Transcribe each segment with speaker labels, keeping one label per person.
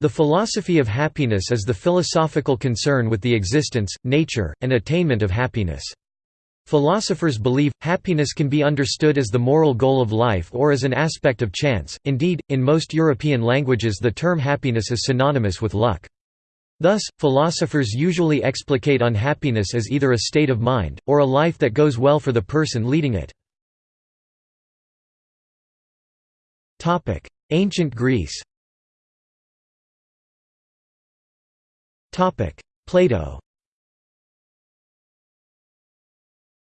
Speaker 1: The philosophy of happiness is the philosophical concern with the existence, nature, and attainment of happiness. Philosophers believe, happiness can be understood as the moral goal of life or as an aspect of chance, indeed, in most European languages the term happiness is synonymous with luck. Thus, philosophers usually explicate unhappiness as either a state of mind, or a life that goes well for the person leading it. Ancient Greece Plato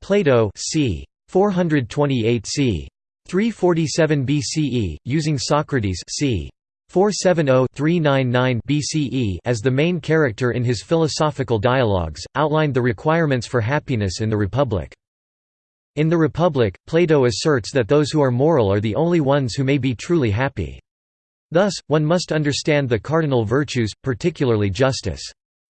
Speaker 1: Plato c. 428 c. 347 BCE, using Socrates c. 470-399 BCE as the main character in his philosophical dialogues, outlined the requirements for happiness in the Republic. In the Republic, Plato asserts that those who are moral are the only ones who may be truly happy. Thus, one must understand the cardinal virtues, particularly justice.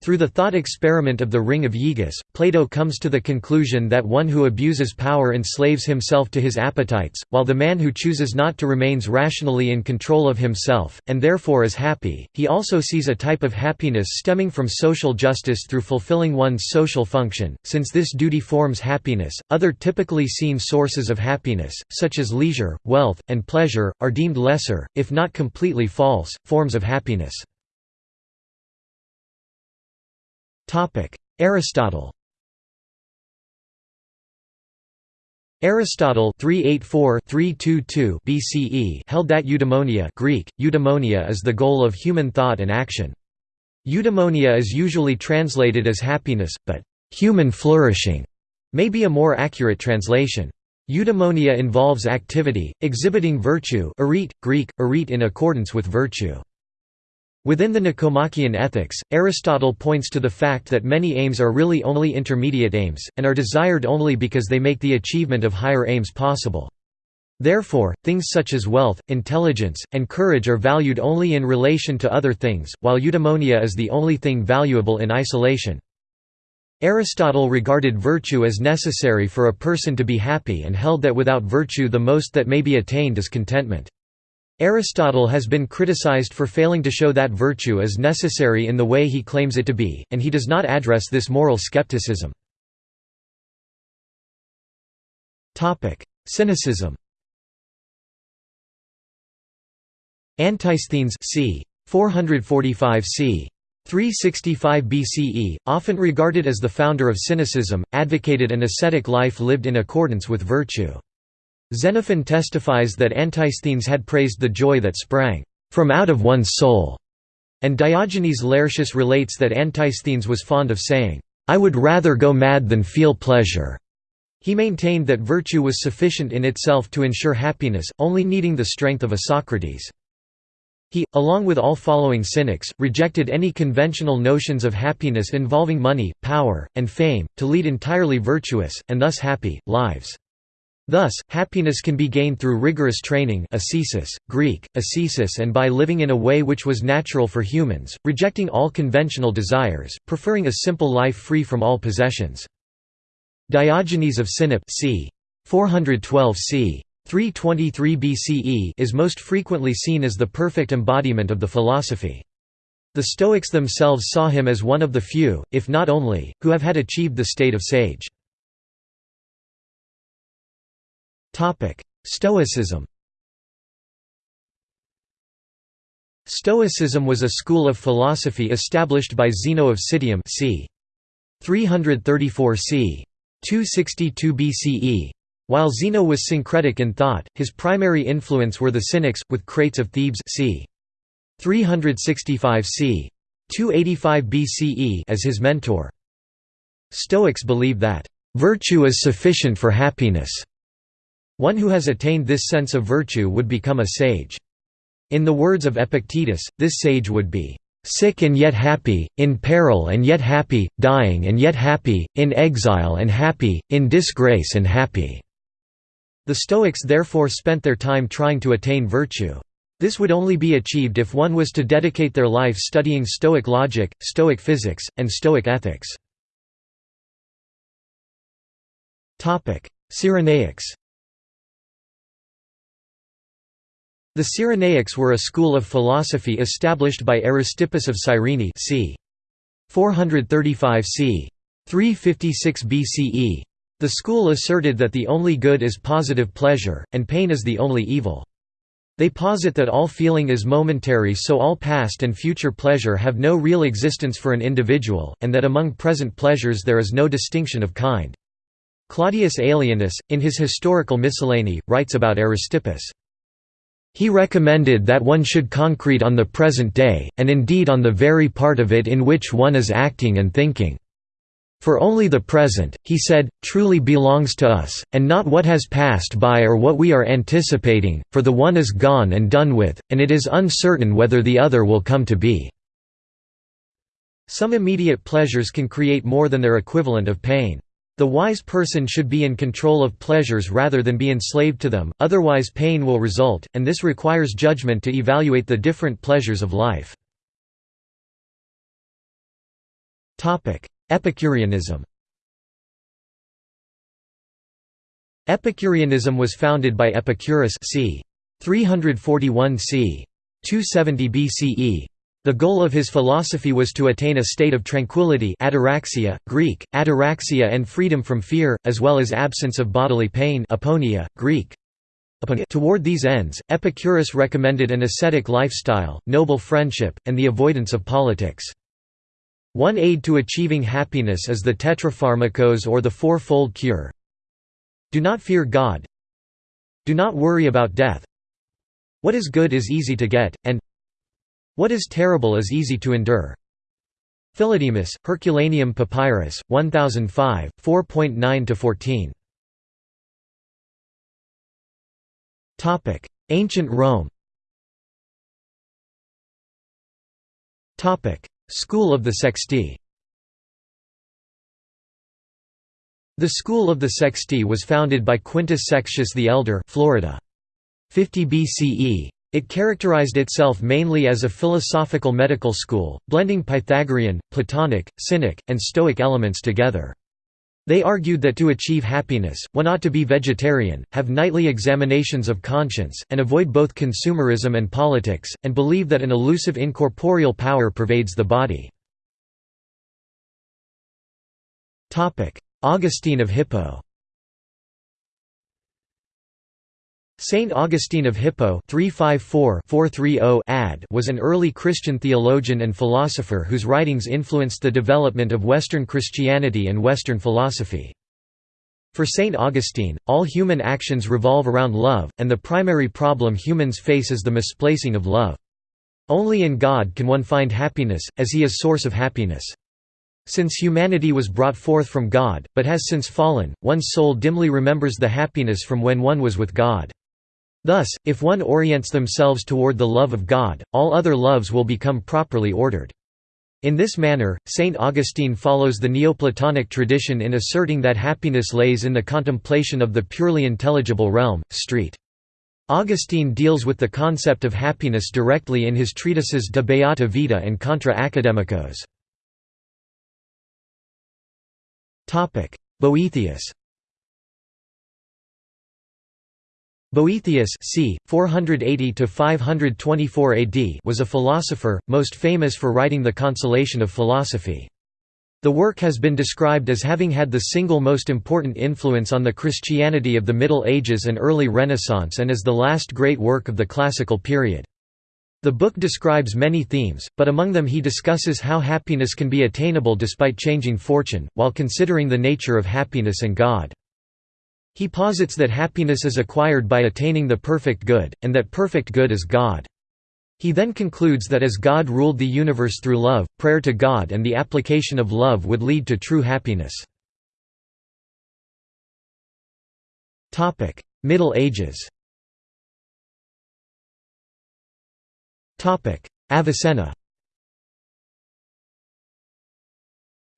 Speaker 1: Through the thought experiment of the Ring of Aegas, Plato comes to the conclusion that one who abuses power enslaves himself to his appetites, while the man who chooses not to remains rationally in control of himself, and therefore is happy. He also sees a type of happiness stemming from social justice through fulfilling one's social function, since this duty forms happiness. Other typically seen sources of happiness, such as leisure, wealth, and pleasure, are deemed lesser, if not completely false, forms of happiness. Aristotle Aristotle 384-322 BCE held that eudaimonia Greek, eudaimonia is the goal of human thought and action. Eudaimonia is usually translated as happiness, but human flourishing may be a more accurate translation. Eudaimonia involves activity, exhibiting virtue Greek, arete in accordance with virtue. Within the Nicomachean Ethics, Aristotle points to the fact that many aims are really only intermediate aims, and are desired only because they make the achievement of higher aims possible. Therefore, things such as wealth, intelligence, and courage are valued only in relation to other things, while eudaimonia is the only thing valuable in isolation. Aristotle regarded virtue as necessary for a person to be happy and held that without virtue the most that may be attained is contentment. Aristotle has been criticized for failing to show that virtue is necessary in the way he claims it to be, and he does not address this moral skepticism. Cynicism Antisthenes c. 445 c. 365 BCE, often regarded as the founder of cynicism, advocated an ascetic life lived in accordance with virtue. Xenophon testifies that Antisthenes had praised the joy that sprang from out of one's soul, and Diogenes Laertius relates that Antisthenes was fond of saying, I would rather go mad than feel pleasure. He maintained that virtue was sufficient in itself to ensure happiness, only needing the strength of a Socrates. He, along with all following cynics, rejected any conventional notions of happiness involving money, power, and fame, to lead entirely virtuous, and thus happy, lives. Thus, happiness can be gained through rigorous training ascesis, Greek, ascesis and by living in a way which was natural for humans, rejecting all conventional desires, preferring a simple life free from all possessions. Diogenes of Sinope c. 412 c. 323 BCE is most frequently seen as the perfect embodiment of the philosophy. The Stoics themselves saw him as one of the few, if not only, who have had achieved the state of sage. Stoicism Stoicism was a school of philosophy established by Zeno of Citium c. 334 c. 262 BCE. While Zeno was syncretic in thought, his primary influence were the Cynics, with Crates of Thebes c. 365 c. 285 BCE as his mentor. Stoics believe that, "...virtue is sufficient for happiness." One who has attained this sense of virtue would become a sage. In the words of Epictetus, this sage would be sick and yet happy, in peril and yet happy, dying and yet happy, in exile and happy, in disgrace and happy." The Stoics therefore spent their time trying to attain virtue. This would only be achieved if one was to dedicate their life studying Stoic logic, Stoic physics, and Stoic ethics. Cyrenaics The Cyrenaics were a school of philosophy established by Aristippus of Cyrene c. 435 c. 356 BCE. The school asserted that the only good is positive pleasure, and pain is the only evil. They posit that all feeling is momentary so all past and future pleasure have no real existence for an individual, and that among present pleasures there is no distinction of kind. Claudius Aelianus, in his Historical Miscellany, writes about Aristippus. He recommended that one should concrete on the present day, and indeed on the very part of it in which one is acting and thinking. For only the present, he said, truly belongs to us, and not what has passed by or what we are anticipating, for the one is gone and done with, and it is uncertain whether the other will come to be. Some immediate pleasures can create more than their equivalent of pain. The wise person should be in control of pleasures rather than be enslaved to them, otherwise pain will result, and this requires judgment to evaluate the different pleasures of life. Epicureanism Epicureanism was founded by Epicurus c. 341 c. 270 BCE, the goal of his philosophy was to attain a state of tranquility ataraxia, Greek, ataraxia and freedom from fear, as well as absence of bodily pain aponia, Greek. Toward these ends, Epicurus recommended an ascetic lifestyle, noble friendship, and the avoidance of politics. One aid to achieving happiness is the tetrapharmakos or the fourfold cure. Do not fear God. Do not worry about death. What is good is easy to get, and what is terrible is easy to endure. Philodemus, Herculaneum Papyrus, 1005, 4.9–14 Ancient Rome. School of the Sexti. The School of the Sexti was founded by Quintus Sextius the Elder Florida. 50 BCE, it characterized itself mainly as a philosophical medical school, blending Pythagorean, Platonic, Cynic, and Stoic elements together. They argued that to achieve happiness, one ought to be vegetarian, have nightly examinations of conscience, and avoid both consumerism and politics, and believe that an elusive incorporeal power pervades the body. Augustine of Hippo Saint Augustine of Hippo oh ad was an early Christian theologian and philosopher whose writings influenced the development of Western Christianity and Western philosophy. For Saint Augustine, all human actions revolve around love, and the primary problem humans face is the misplacing of love. Only in God can one find happiness, as he is source of happiness. Since humanity was brought forth from God, but has since fallen, one's soul dimly remembers the happiness from when one was with God. Thus, if one orients themselves toward the love of God, all other loves will become properly ordered. In this manner, Saint Augustine follows the Neoplatonic tradition in asserting that happiness lays in the contemplation of the purely intelligible realm. Street. Augustine deals with the concept of happiness directly in his treatises De Beata Vita and Contra Academicos. Boethius Boethius c. 480–524 AD was a philosopher, most famous for writing The Consolation of Philosophy. The work has been described as having had the single most important influence on the Christianity of the Middle Ages and early Renaissance and as the last great work of the classical period. The book describes many themes, but among them he discusses how happiness can be attainable despite changing fortune, while considering the nature of happiness and God. He posits that happiness is acquired by attaining the perfect good, and that perfect good is God. He then concludes that as God ruled the universe through love, prayer to God and the application of love would lead to true happiness. Middle Ages Avicenna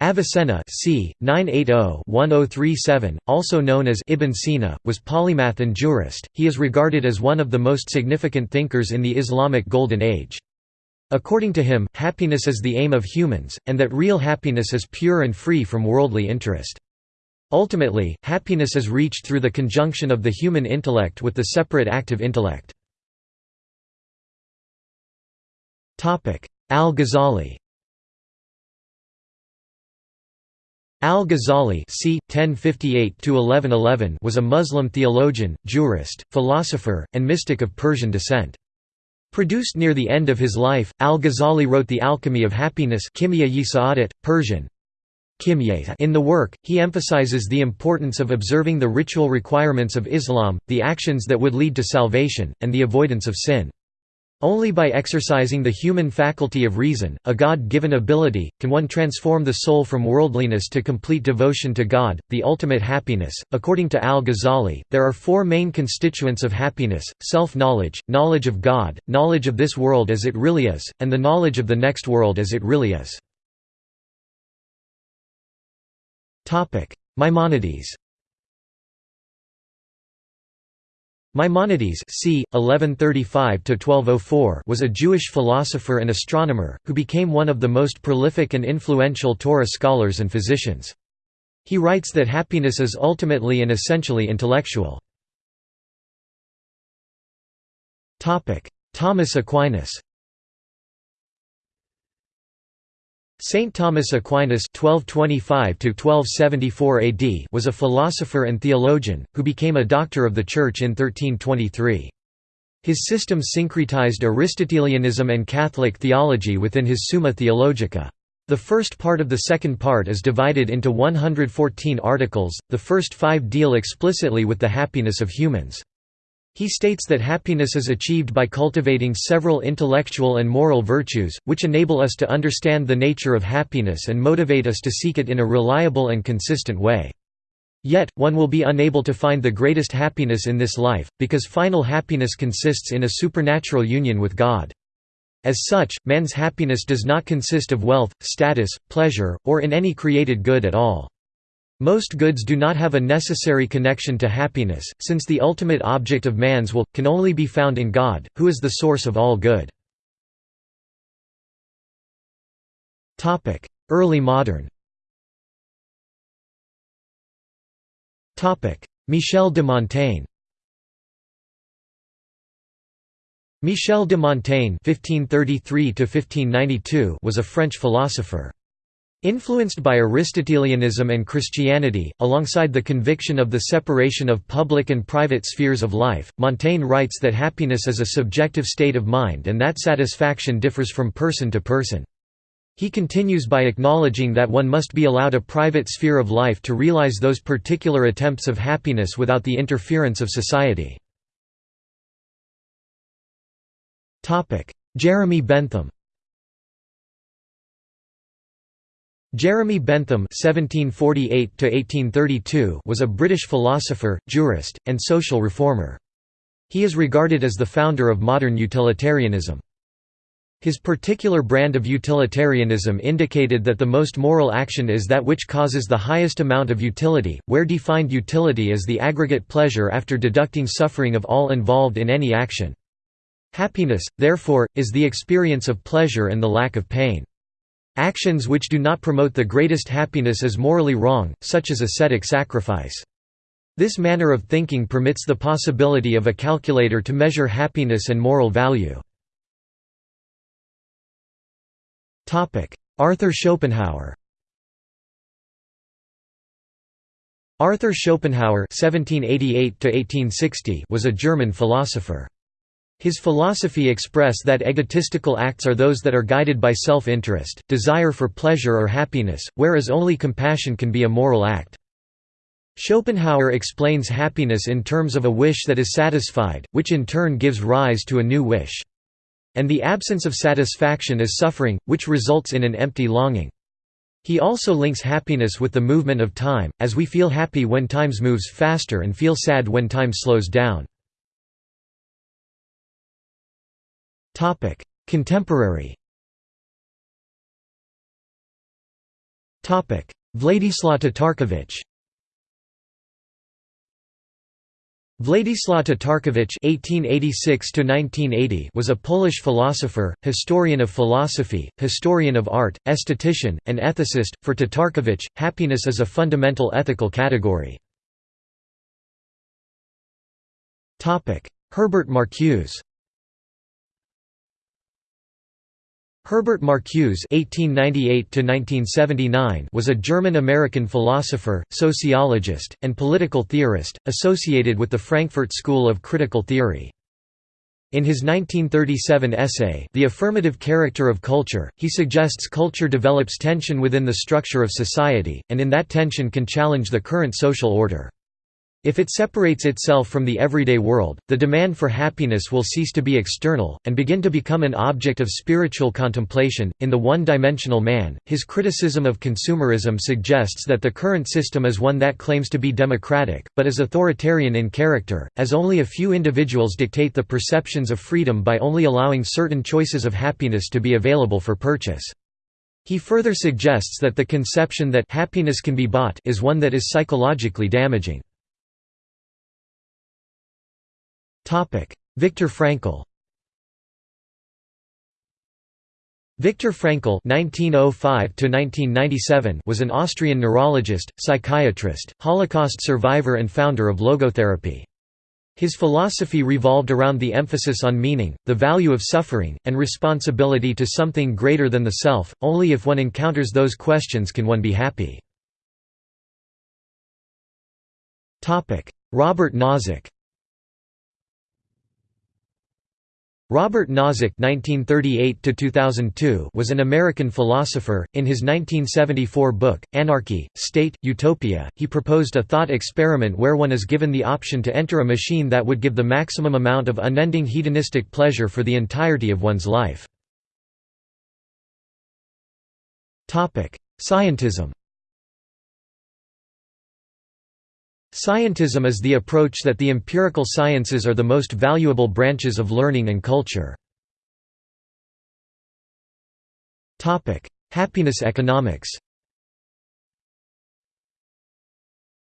Speaker 1: Avicenna c. 980-1037, also known as Ibn Sina, was polymath and jurist. He is regarded as one of the most significant thinkers in the Islamic Golden Age. According to him, happiness is the aim of humans, and that real happiness is pure and free from worldly interest. Ultimately, happiness is reached through the conjunction of the human intellect with the separate active intellect. Al-Ghazali Al-Ghazali c. 1058 was a Muslim theologian, jurist, philosopher, and mystic of Persian descent. Produced near the end of his life, Al-Ghazali wrote The Alchemy of Happiness Persian. In the work, he emphasizes the importance of observing the ritual requirements of Islam, the actions that would lead to salvation, and the avoidance of sin. Only by exercising the human faculty of reason, a God-given ability, can one transform the soul from worldliness to complete devotion to God, the ultimate happiness. According to Al-Ghazali, there are four main constituents of happiness: self-knowledge, knowledge of God, knowledge of this world as it really is, and the knowledge of the next world as it really is. Topic: Maimonides Maimonides c. 1135 was a Jewish philosopher and astronomer, who became one of the most prolific and influential Torah scholars and physicians. He writes that happiness is ultimately and essentially intellectual. Thomas Aquinas Saint Thomas Aquinas (1225–1274 AD) was a philosopher and theologian who became a doctor of the Church in 1323. His system syncretized Aristotelianism and Catholic theology within his Summa Theologica. The first part of the second part is divided into 114 articles, the first five deal explicitly with the happiness of humans. He states that happiness is achieved by cultivating several intellectual and moral virtues, which enable us to understand the nature of happiness and motivate us to seek it in a reliable and consistent way. Yet, one will be unable to find the greatest happiness in this life, because final happiness consists in a supernatural union with God. As such, man's happiness does not consist of wealth, status, pleasure, or in any created good at all. Most goods do not have a necessary connection to happiness, since the ultimate object of man's will, can only be found in God, who is the source of all good. Early modern Michel de Montaigne Michel de Montaigne (1533–1592) was a French philosopher. Influenced by Aristotelianism and Christianity, alongside the conviction of the separation of public and private spheres of life, Montaigne writes that happiness is a subjective state of mind and that satisfaction differs from person to person. He continues by acknowledging that one must be allowed a private sphere of life to realize those particular attempts of happiness without the interference of society. Jeremy Bentham Jeremy Bentham (1748–1832) was a British philosopher, jurist, and social reformer. He is regarded as the founder of modern utilitarianism. His particular brand of utilitarianism indicated that the most moral action is that which causes the highest amount of utility, where defined utility is the aggregate pleasure after deducting suffering of all involved in any action. Happiness, therefore, is the experience of pleasure and the lack of pain. Actions which do not promote the greatest happiness is morally wrong, such as ascetic sacrifice. This manner of thinking permits the possibility of a calculator to measure happiness and moral value. Arthur Schopenhauer Arthur Schopenhauer (1788–1860) was a German philosopher. His philosophy expressed that egotistical acts are those that are guided by self-interest, desire for pleasure or happiness, whereas only compassion can be a moral act. Schopenhauer explains happiness in terms of a wish that is satisfied, which in turn gives rise to a new wish. And the absence of satisfaction is suffering, which results in an empty longing. He also links happiness with the movement of time, as we feel happy when time moves faster and feel sad when time slows down. Topic: Contemporary. Topic: Władysław Tatarkiewicz. Władysław Tatarkiewicz (1886–1980) was a Polish philosopher, historian of philosophy, historian of art, esthetician, and ethicist. For Tatarkiewicz, happiness is a fundamental ethical category. Topic: Herbert Marcuse. Herbert Marcuse (1898–1979) was a German-American philosopher, sociologist, and political theorist, associated with the Frankfurt School of Critical Theory. In his 1937 essay, The Affirmative Character of Culture, he suggests culture develops tension within the structure of society, and in that tension can challenge the current social order. If it separates itself from the everyday world, the demand for happiness will cease to be external, and begin to become an object of spiritual contemplation. In The One Dimensional Man, his criticism of consumerism suggests that the current system is one that claims to be democratic, but is authoritarian in character, as only a few individuals dictate the perceptions of freedom by only allowing certain choices of happiness to be available for purchase. He further suggests that the conception that happiness can be bought is one that is psychologically damaging. Viktor Frankl Viktor Frankl (1905–1997) was an Austrian neurologist, psychiatrist, Holocaust survivor, and founder of logotherapy. His philosophy revolved around the emphasis on meaning, the value of suffering, and responsibility to something greater than the self. Only if one encounters those questions can one be happy. Topic: Robert Nozick. Robert Nozick (1938–2002) was an American philosopher. In his 1974 book *Anarchy, State, Utopia*, he proposed a thought experiment where one is given the option to enter a machine that would give the maximum amount of unending hedonistic pleasure for the entirety of one's life. Topic: Scientism. Scientism is the approach that the empirical sciences are the most valuable branches of learning and culture. Happiness economics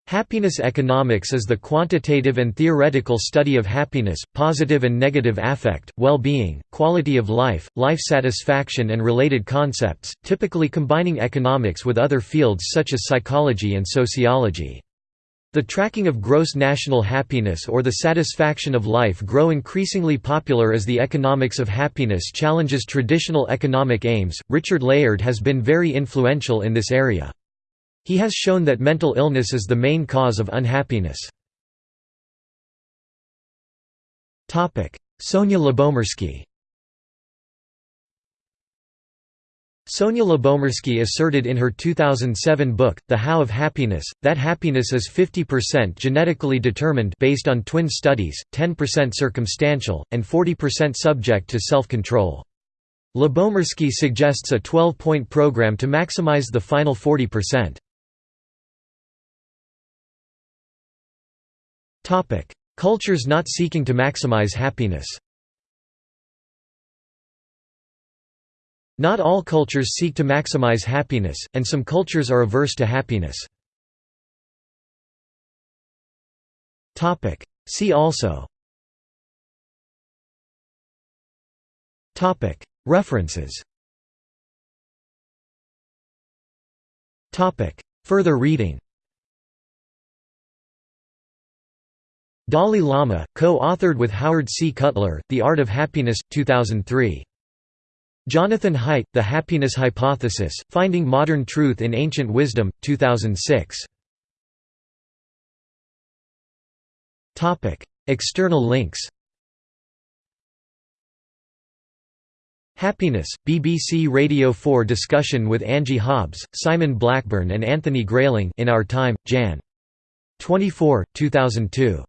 Speaker 1: Happiness economics is the quantitative and theoretical study of happiness, positive and negative affect, well-being, quality of life, life satisfaction and related concepts, typically combining economics with other fields such as psychology and sociology. The tracking of gross national happiness or the satisfaction of life grow increasingly popular as the economics of happiness challenges traditional economic aims. Richard Layard has been very influential in this area. He has shown that mental illness is the main cause of unhappiness. Sonia Lyubomirsky Sonia Lyubomirsky asserted in her 2007 book, The How of Happiness, that happiness is 50% genetically determined based on twin studies, 10% circumstantial, and 40% subject to self-control. Lyubomirsky suggests a 12-point program to maximize the final 40%. Cultures not seeking to maximize happiness Not all cultures seek to maximize happiness, and some cultures are averse to happiness. See also References Further reading Dalai Lama, co-authored with Howard C. Cutler, The Art of Happiness, 2003. Jonathan Haidt, The Happiness Hypothesis, Finding Modern Truth in Ancient Wisdom, 2006. External links Happiness, BBC Radio 4 discussion with Angie Hobbs, Simon Blackburn and Anthony Grayling in Our Time, Jan. 24, 2002.